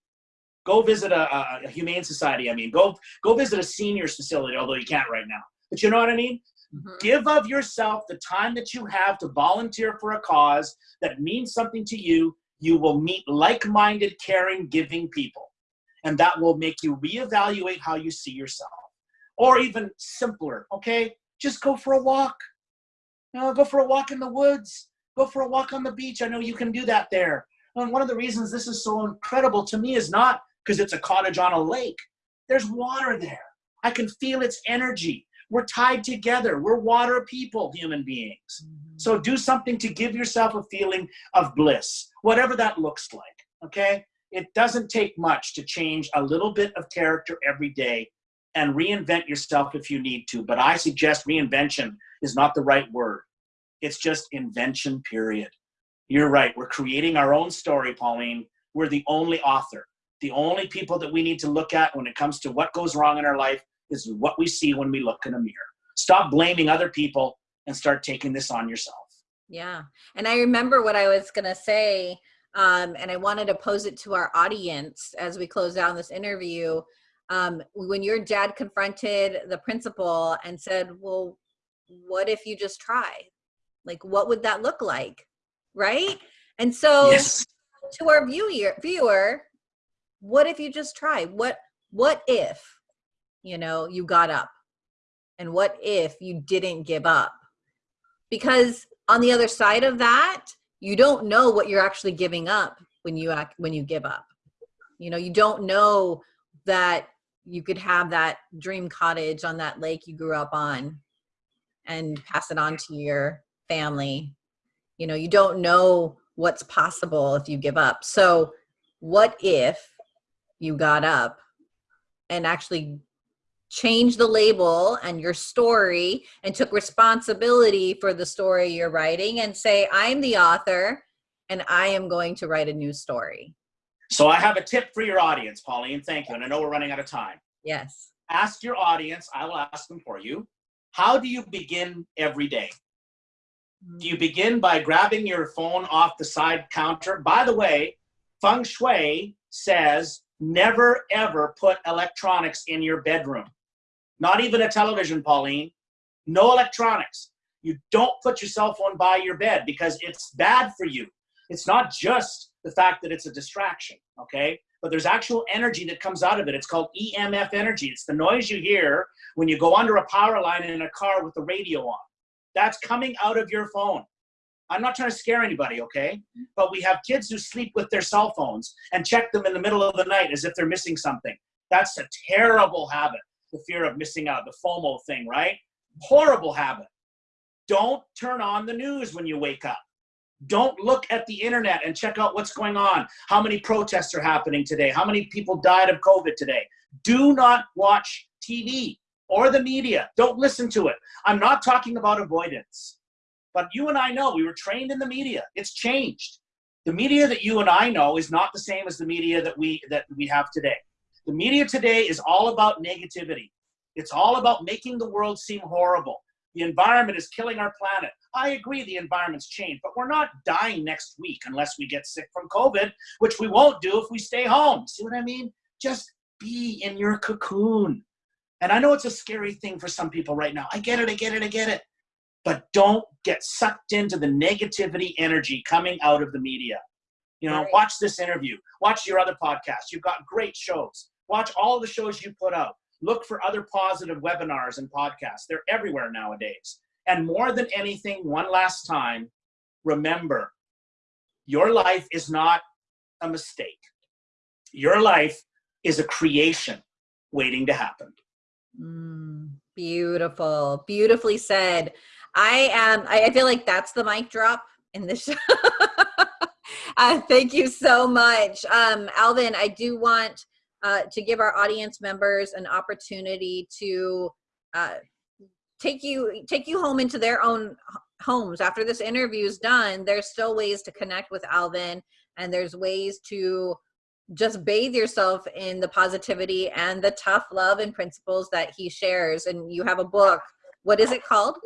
Go visit a, a, a, humane society. I mean, go go visit a seniors facility, although you can't right now. But you know what I mean? Mm-hmm. Give of yourself the time that you have to volunteer for a cause that means something to you. You will meet like-minded, caring, giving people, and that will make you reevaluate how you see yourself. Or even simpler, okay? Just go for a walk. You know, go for a walk in the woods Go for a walk on the beach. I know you can do that there. And one of the reasons this is so incredible to me is not because it's a cottage on a lake. There's water there. I can feel its energy. We're tied together. We're water people, human beings. Mm-hmm. So do something to give yourself a feeling of bliss, whatever that looks like. Okay? It doesn't take much to change a little bit of character every day and reinvent yourself if you need to. But I suggest reinvention is not the right word. It's just invention, period. You're right. We're creating our own story, Pauline. We're the only author. The only people that we need to look at when it comes to what goes wrong in our life is what we see when we look in a mirror. Stop blaming other people and start taking this on yourself. Yeah. And I remember what I was going to say, um, and I wanted to pose it to our audience as we close down this interview. Um, when your dad confronted the principal and said, Well, what if you just try? Like, what would that look like? Right? And so yes. to our viewer, viewer, what if you just try? What what if, you know, you got up and what if you didn't give up because on the other side of that you don't know what you're actually giving up when you act when you give up you know you don't know that you could have that dream cottage on that lake you grew up on and pass it on to your family you know you don't know what's possible if you give up so what if you got up and actually changed the label and your story and took responsibility for the story you're writing and say i'm the author and i am going to write a new story so I have a tip for your audience, Pauline. Thank you. And I know we're running out of time. yes Ask your audience, I will ask them for you. How do you begin every day? You begin by grabbing your phone off the side counter? By the way, feng shui says never ever put electronics in your bedroom. Not even a television, Pauline. No electronics. You don't put your cell phone by your bed because it's bad for you. It's not just the fact that it's a distraction, okay? But there's actual energy that comes out of it. It's called EMF energy. It's the noise you hear when you go under a power line in a car with the radio on. That's coming out of your phone. I'm not trying to scare anybody, okay? But we have kids who sleep with their cell phones and check them in the middle of the night as if they're missing something. That's a terrible habit, the fear of missing out, the FOMO thing, right? Horrible habit. Don't turn on the news when you wake up. Don't look at the internet and check out what's going on. How many protests are happening today? How many people died of COVID today? Do not watch TV or the media. Don't listen to it. I'm not talking about avoidance. But you and I know we were trained in the media. It's changed. The media that you and I know is not the same as the media that we that we have today. The media today is all about negativity. It's all about making the world seem horrible. The environment is killing our planet. I agree the environment's changed, but we're not dying next week unless we get sick from COVID, which we won't do if we stay home. See what I mean? Just be in your cocoon. And I know it's a scary thing for some people right now. I get it, I get it, I get it. But don't get sucked into the negativity energy coming out of the media. You know, Right. watch this interview, watch your other podcasts. You've got great shows. Watch all the shows you put out. Look for other positive webinars and podcasts. They're everywhere nowadays. And more than anything, one last time, remember your life is not a mistake. Your life is a creation waiting to happen. Mm, beautiful beautifully said. I am I, feel like that's the mic drop in this show. Uh, thank you so much. Um alvin i do want uh, to give our audience members an opportunity to uh, take you take you home into their own homes. After this interview is done there's still ways to connect with alvin and there's ways to just bathe yourself in the positivity and the tough love and principles that he shares and you have a book what is it called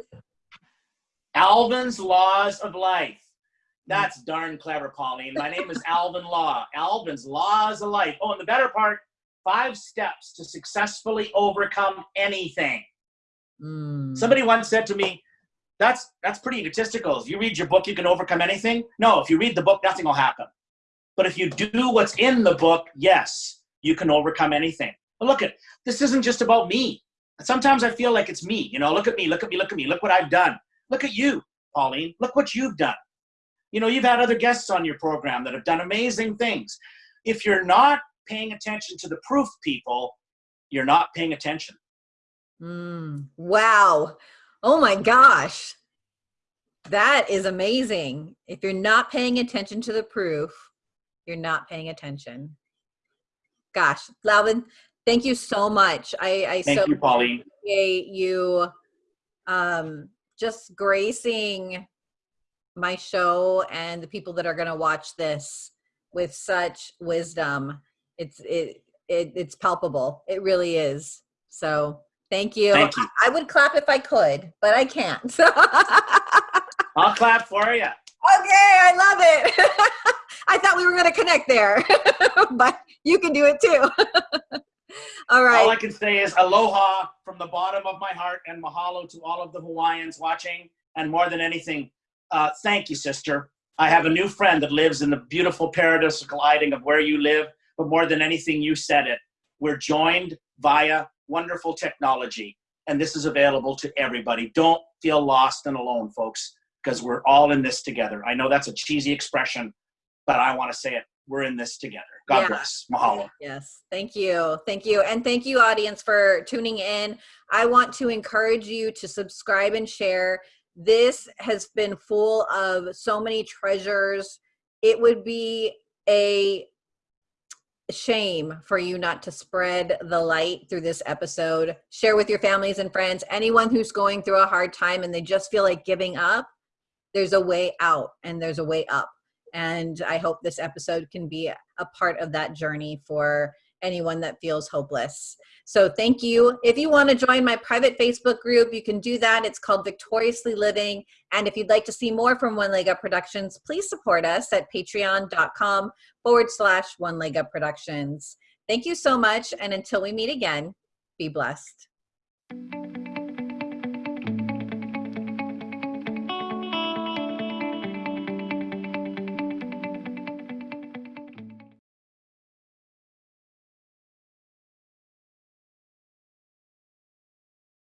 Alvin's Laws of Life. That's darn clever, Pauline. My name is Alvin Law. Alvin's Laws of Life. Oh, and the better part five steps to successfully overcome anything. Mm. Somebody once said to me, that's that's pretty egotistical. If you read your book, you can overcome anything. No, if you read the book, nothing will happen. But if you do what's in the book, yes, you can overcome anything. But look at this isn't just about me. Sometimes I feel like it's me. You know, look at me, look at me, look at me, look what I've done. Look at you, Pauline. Look what you've done. You know, you've had other guests on your program that have done amazing things. If you're not paying attention to the proof, people, you're not paying attention. Mm. wow oh my gosh that is amazing if you're not paying attention to the proof you're not paying attention gosh alvin thank you so much i i Thank so you, Pauline. appreciate you um, just gracing my show and the people that are going to watch this with such wisdom. It's it, it it's palpable. It really is. So thank you. Thank you. I, I would clap if I could, but I can't. I'll clap for you. okay, I love it. I thought we were going to connect there, but you can do it too. All right. All I can say is aloha from the bottom of my heart and mahalo to all of the Hawaiians watching. And more than anything, uh, thank you, sister. I have a new friend that lives in the beautiful paradise of gliding of where you live. But more than anything, you said it. We're joined via wonderful technology. and this is available to everybody. Don't feel lost and alone, folks, because we're all in this together. I know that's a cheesy expression, but I want to say it. We're in this together. God Yeah. bless. Mahalo. Yes, thank you. Thank you. And thank you, audience, for tuning in. I want to encourage you to subscribe and share. This has been full of so many treasures. It would be a shame for you not to spread the light through this episode. Share with your families and friends. Anyone who's going through a hard time and they just feel like giving up, there's a way out and there's a way up. And I hope this episode can be a part of that journey for anyone that feels hopeless. So thank you. If you want to join my private Facebook group, you can do that. It's called Victoriously Living. And if you'd like to see more from One Leg Up Productions, please support us at patreon.com forward slash One Leg Up Productions. Thank you so much. And until we meet again, be blessed.